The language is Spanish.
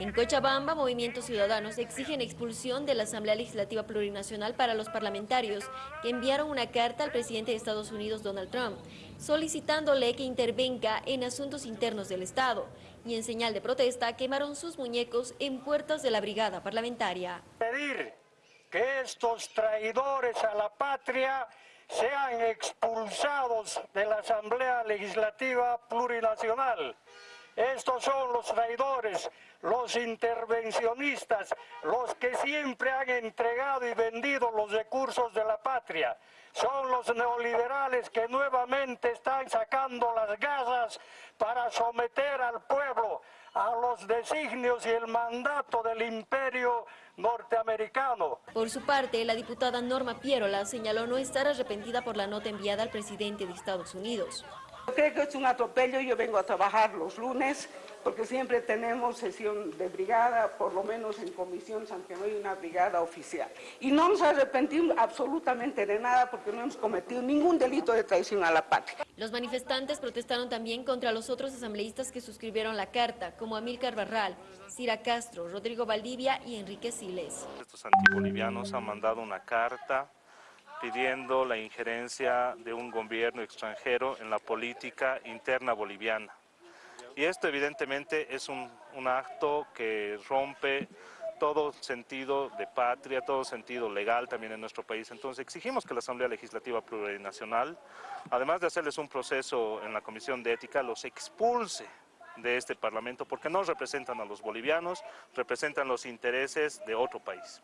En Cochabamba, movimientos ciudadanos exigen expulsión de la Asamblea Legislativa Plurinacional para los parlamentarios que enviaron una carta al presidente de Estados Unidos, Donald Trump, solicitándole que intervenga en asuntos internos del Estado y en señal de protesta quemaron sus muñecos en puertas de la brigada parlamentaria. Pedir que estos traidores a la patria sean expulsados de la Asamblea Legislativa Plurinacional. Estos son los traidores, los intervencionistas, los que siempre han entregado y vendido los recursos de la patria. Son los neoliberales que nuevamente están sacando las gasas para someter al pueblo a los designios y el mandato del imperio norteamericano. Por su parte, la diputada Norma Pierola señaló no estar arrepentida por la nota enviada al presidente de Estados Unidos. Creo que es un atropello, yo vengo a trabajar los lunes porque siempre tenemos sesión de brigada, por lo menos en comisión, aunque no hay una brigada oficial. Y no nos arrepentimos absolutamente de nada porque no hemos cometido ningún delito de traición a la patria. Los manifestantes protestaron también contra los otros asambleístas que suscribieron la carta, como Amílcar Barral, Cira Castro, Rodrigo Valdivia y Enrique Siles. Estos antibolivianos han mandado una carta pidiendo la injerencia de un gobierno extranjero en la política interna boliviana. Y esto evidentemente es un, un, acto que rompe todo sentido de patria, todo sentido legal también en nuestro país. Entonces exigimos que la Asamblea Legislativa Plurinacional, además de hacerles un proceso en la Comisión de Ética, los expulse de este Parlamento porque no representan a los bolivianos, representan los intereses de otro país.